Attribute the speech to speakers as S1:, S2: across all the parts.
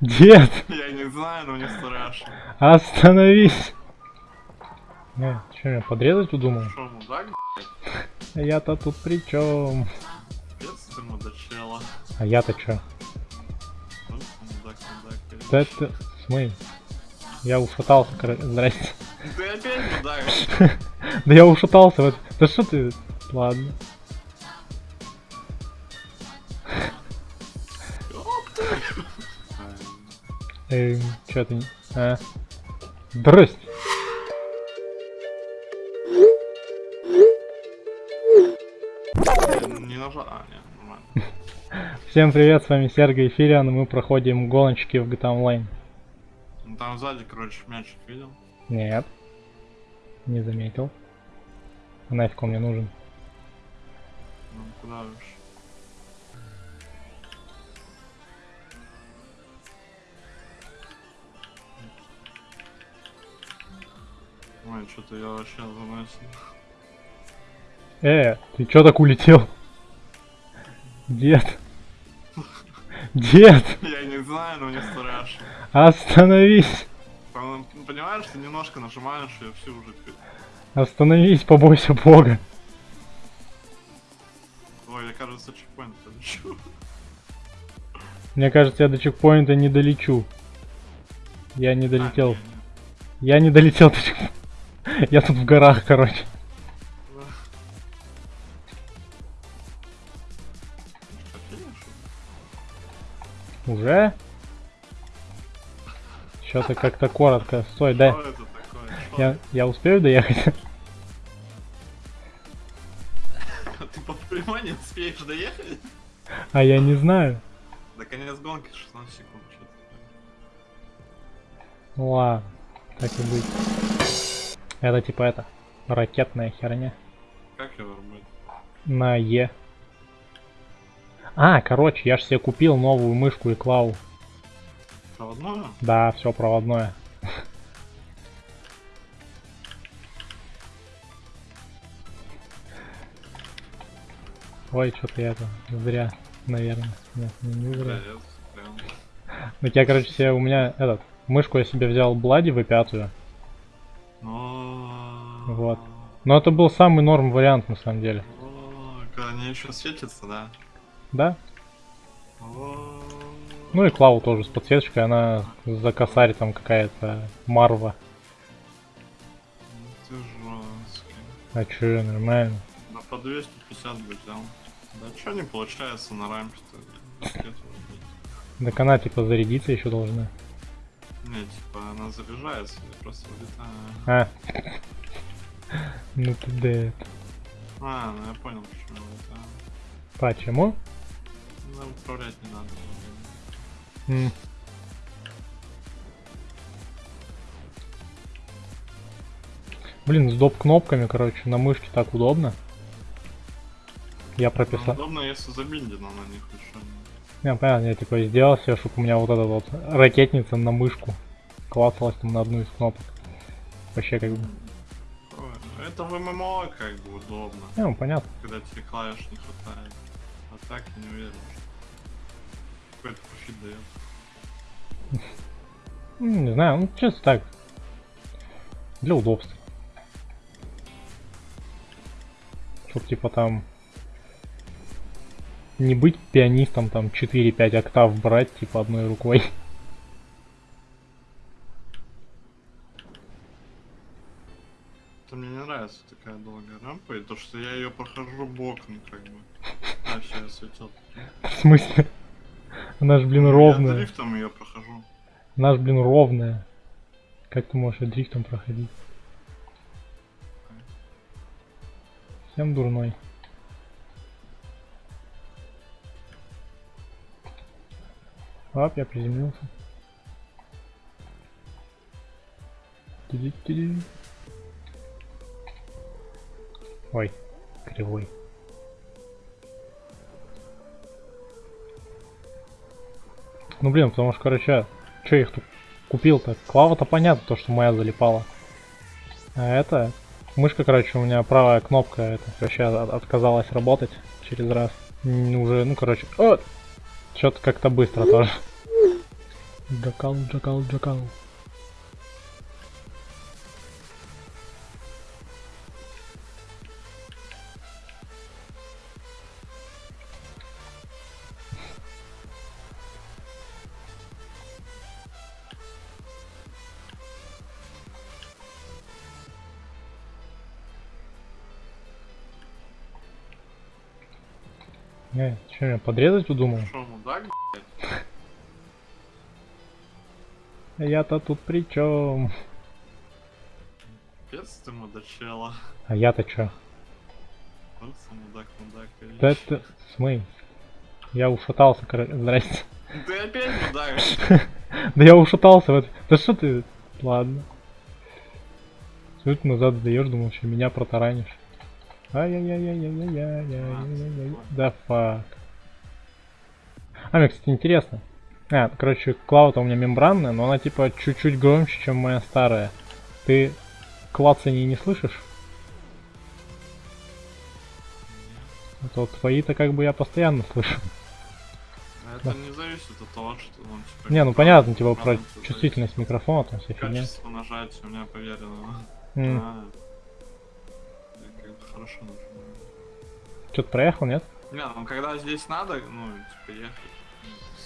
S1: Дед,
S2: Я не знаю, но мне страшно.
S1: остановись. Не, что, меня подрезать удумал?
S2: Шо, мудак,
S1: Я-то тут при чем?
S2: ты мудачела.
S1: А я-то чё?
S2: Просто мудак, мудак.
S1: Да это... Смысл? Я ушатался, короче. Здрасте.
S2: Ты опять мудак.
S1: Да я ушатался. Вот. Да что ты... Ладно. Эм, чё ты... не- А? Здрасте.
S2: Не нажал. А, нет, нормально.
S1: Всем привет, с вами Сергей Фириан, и мы проходим гоночки в GTA Online.
S2: Ну там сзади, короче, мячик видел.
S1: Нет. Не заметил. А нафиг он мне нужен?
S2: Ну куда уж. Ой, что-то я вообще заносил.
S1: Э, ты чё так улетел? Дед. Дед,
S2: Я не знаю, но мне страшно.
S1: остановись.
S2: Пон- Понимаешь, ты немножко нажимаешь, и все уже
S1: Остановись, побойся бога.
S2: Ой, я кажется, чекпоинт полечу.
S1: Мне кажется, я до чекпоинта не долечу. Я не долетел.
S2: А, не, не.
S1: Я не долетел до чекпоинта. Я тут в горах, короче. Уже? Что-то как-то коротко. Стой, дай. Я, я успею доехать?
S2: Ты по прямой не успеешь доехать?
S1: А я не знаю.
S2: До конец гонки 16 секунд.
S1: Ладно, так и быть. Это типа это, ракетная херня.
S2: Как его рубить?
S1: На Е. А, короче, я ж себе купил новую мышку и клаву.
S2: Проводную?
S1: Да, все проводное. Ой, что-то я это зря, наверное. Нет, не, не зря. Так я, короче, себе у меня этот мышку я себе взял Блади в пятую.
S2: Но...
S1: Вот. Но это был самый норм вариант на самом деле.
S2: О, Когда они еще светятся, да?
S1: Да?
S2: О,
S1: Ну и Клау тоже с подсветочкой, она за косарь там какая-то Марва.
S2: Ты жесткий.
S1: А чё, нормально.
S2: Да по 250 бы взял. Да что не получается на рампе-то?
S1: Так она типа зарядиться еще должна.
S2: Не, типа она заряжается, я просто улетаю.
S1: А. Ну ты дед.
S2: А, ну я понял, почему это.
S1: Почему?
S2: Ну, управлять не надо.
S1: Блин, с доп кнопками, короче, на мышке так удобно. Я
S2: Ну,
S1: прописал.
S2: удобно, если забиндено на них еще.
S1: Не, понятно, я типа сделал себе, чтобы у меня вот эта вот ракетница на мышку клацалась там на одну из кнопок. Вообще как бы.
S2: Это в ММО как бы удобно,
S1: ну понятно.
S2: когда тебе клавиш не хватает. А так я не уверен, какой-то профит дает.
S1: Ну, не знаю, ну чисто так. Для удобства. Чтоб типа там не быть пианистом там 4-5 октав брать типа одной рукой.
S2: Это мне не нравится такая долгая рампа, и то, что я ее прохожу боком, как бы. А, сейчас светил.
S1: В смысле? Она ж, блин,
S2: Я
S1: ровная.
S2: дрифтом ее прохожу.
S1: Она ж, блин, ровная. Как ты можешь дрифтом проходить? Всем дурной. Оп, я приземлился. Тиди-тиди. Ой, кривой. Ну блин, потому что, короче, что их тут купил-то? Клава-то понятно, то, что моя залипала. А это... Мышка, короче, у меня правая кнопка это вообще от- отказалась работать через раз. Уже, ну, короче... О! Что-то как-то быстро тоже. Джакал, джакал, джакал. Э, что, меня подрезать удумал?
S2: Мудак,
S1: Я-то тут при чем?
S2: пец ты мудачела.
S1: А я-то чё?
S2: Вот мудак, мудак.
S1: Да это... Смей. Я ушатался, короче. Здрасте.
S2: Ты опять мудак.
S1: Да я ушатался в это. Да что ты? Ладно. Ты назад сдаешь, думал, что меня протаранишь. Ай-яй-яй-яй-яй-яй-яй-яй-яй. Да фак. А, мне, кстати, интересно. А, короче, клава-то у меня мембранная, но она типа чуть-чуть громче, чем моя старая. Ты клацаний не слышишь? А то твои-то как бы я постоянно слышу.
S2: Это не зависит от того, что он типа...
S1: Не, ну понятно, типа про чувствительность микрофона, там вся
S2: зависит.
S1: фигня.
S2: Качество нажатия у меня поверено.
S1: М.
S2: А. Хорошо нажимаю.
S1: Что-то проехал, нет?
S2: Не, ну когда здесь надо, ну, типа ехать,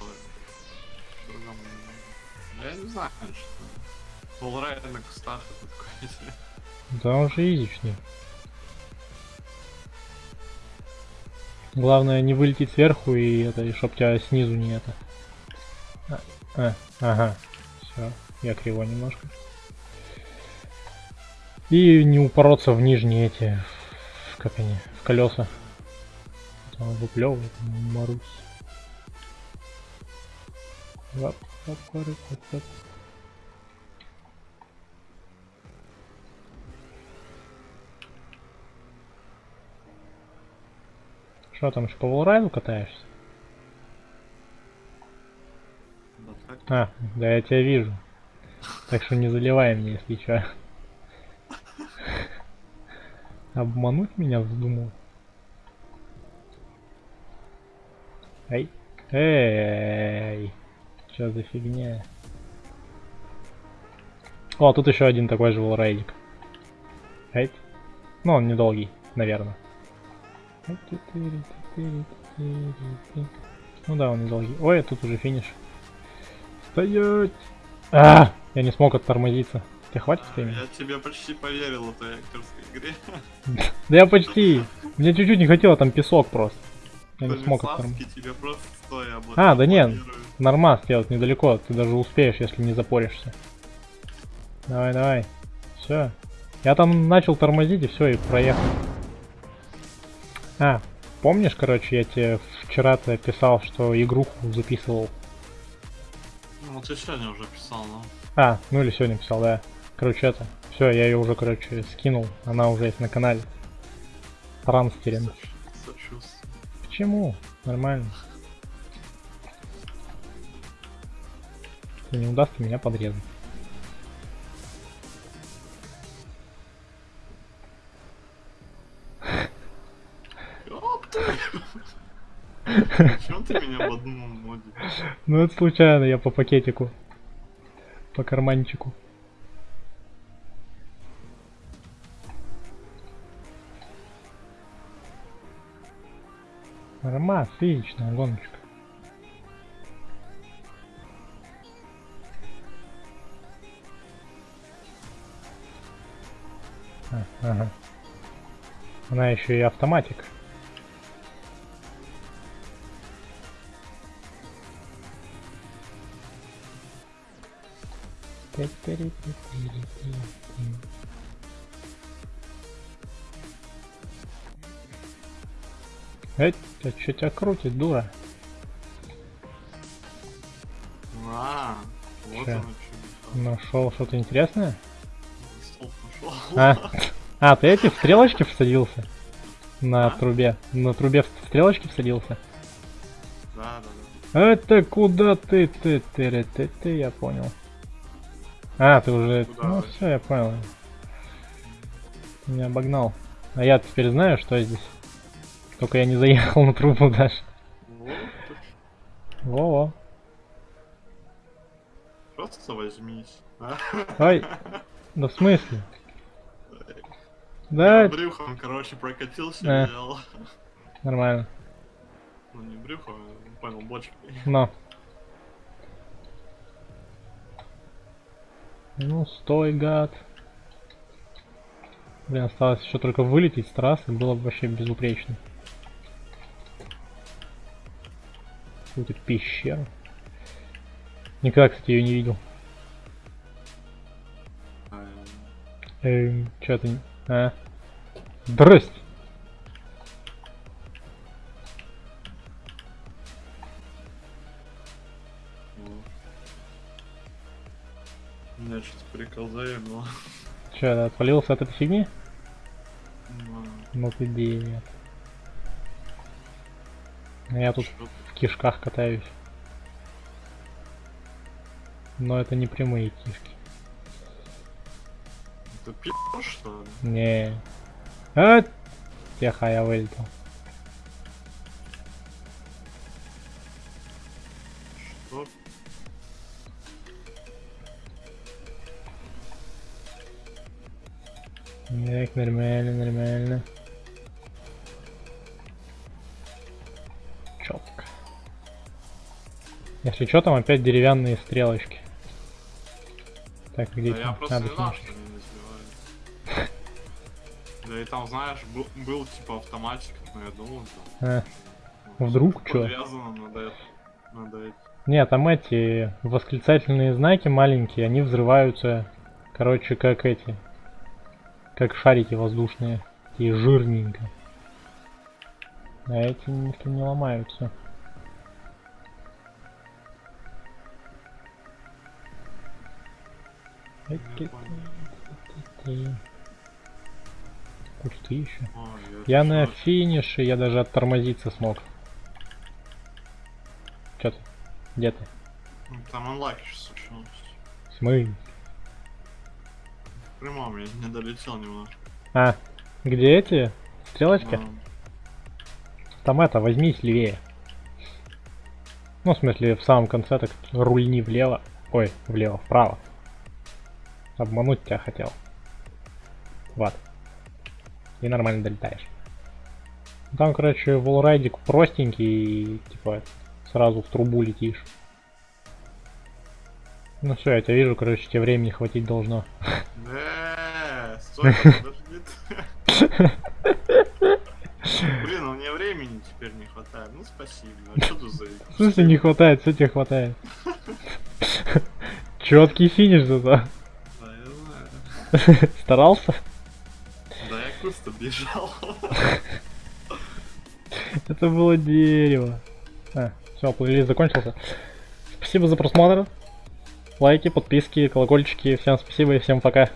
S2: ну. Я не знаю, что... Полрайд на кустах это такое себе.
S1: Да он же изичный. Главное не вылететь сверху и это, и чтоб тебя снизу не это. А, а, ага. Все, я криво немножко. И не упороться в нижние эти, как они, в колеса. Там выплевывает, лап. Что там, еще по волрайду катаешься? А, да я тебя вижу. Так что не заливай мне, если что. Обмануть меня вздумал? Эй, эй, что за фигня? О, тут еще один такой же волрайдик. Эй, ну он недолгий, наверное. Ну да, он недолгий. Ой, тут уже финиш. Стоять! А, я не смог оттормозиться. Тебе хватит времени?
S2: Я тебе почти поверил в этой актерской игре.
S1: Да я почти. Мне чуть-чуть не хотело, там песок просто. Я не смог
S2: тебе просто стоя
S1: А,
S2: этом
S1: да нет. Нормас сделать недалеко, ты даже успеешь, если не запоришься. Давай, давай. Все. Я там начал тормозить и все, и проехал. А, помнишь, короче, я тебе вчера-то писал, что игруху записывал.
S2: Ну, ты сегодня уже писал, ну.
S1: А, ну или сегодня писал, да. Короче, это. Все, я ее уже, короче, скинул. Она уже есть на канале.
S2: Сочувствую.
S1: Почему? Нормально. Не удастся меня подрезать.
S2: Чем ты меня в одном моде?
S1: Ну это случайно, я по пакетику. По карманчику. Нормас, отличная гоночка. А, ага. Она еще и автоматик. Эй, ты что тебя крутит, дура?
S2: А, вот что.
S1: Нашел что-то интересное? А, а, ты эти в стрелочки всадился? На
S2: А?
S1: трубе. На трубе в стрелочки всадился?
S2: Да, да, да.
S1: Это куда ты, ты, ты, ты, ты, я понял. А, ты уже,
S2: Куда
S1: ну все, я понял. Ты меня обогнал. А я теперь знаю, что здесь. Только я не заехал на трубу даже.
S2: Точно.
S1: Во-во.
S2: просто возьмись. а?
S1: Ай, да в смысле?
S2: Я
S1: Да,
S2: брюхом, короче, прокатился взял.
S1: нормально.
S2: Ну не брюхом, а, понял, бочкой.
S1: Но. Ну, стой, гад. Блин, осталось еще только вылететь с трассы, было бы вообще безупречно. Какую-то пещеру. Никогда, кстати, ее не видел.
S2: А,
S1: Эм, чё ты... не- А? Здрасте!
S2: ну. Меня что-то прикол заебало.
S1: Чё, ты отвалился от этой фигни?
S2: Ну,
S1: Ну ты. А Я тут в кишках катаюсь. Но это не прямые кишки.
S2: Это пи***, что ли?
S1: Не. А, тихо, я вылетел.
S2: Что?
S1: Так, нормально, нормально. Если что, там опять деревянные стрелочки. Так, где
S2: Да я просто
S1: Надо
S2: не знал, что они не сбивают. Да и там, знаешь, был, был типа автоматик, но я думал, там...
S1: А,
S2: ну,
S1: Вдруг чё?
S2: Подвязано, надо это... Надо это...
S1: Нет, там эти восклицательные знаки маленькие, они взрываются, короче, как эти, как шарики воздушные, такие жирненько. А эти никто не ломаются. Кусты еще. Я на финише, я даже оттормозиться смог. Чё ты? Где ты?
S2: Ну, Там.
S1: В смысле?
S2: В прямом я не долетел немножко.
S1: А, где эти? Стрелочки?
S2: Ну,
S1: Там это, возьмись левее. Ну, в смысле, в самом конце так рульни влево. Ой, влево, вправо. Обмануть тебя хотел. Вот. И нормально долетаешь. Там, короче, волрайдик простенький, и, типа, сразу в трубу летишь. Ну все, я тебя вижу, короче, тебе времени хватить должно.
S2: Э, стой. Блин, у меня времени теперь не хватает. Ну спасибо. А что тут за...
S1: В смысле не хватает, все тебе хватает. Четкий финиш зато. Старался?
S2: Да я кусто бежал.
S1: Это было дерево. А, все, плейлист закончился. Спасибо за просмотр. Лайки, подписки, колокольчики. Всем спасибо и всем пока.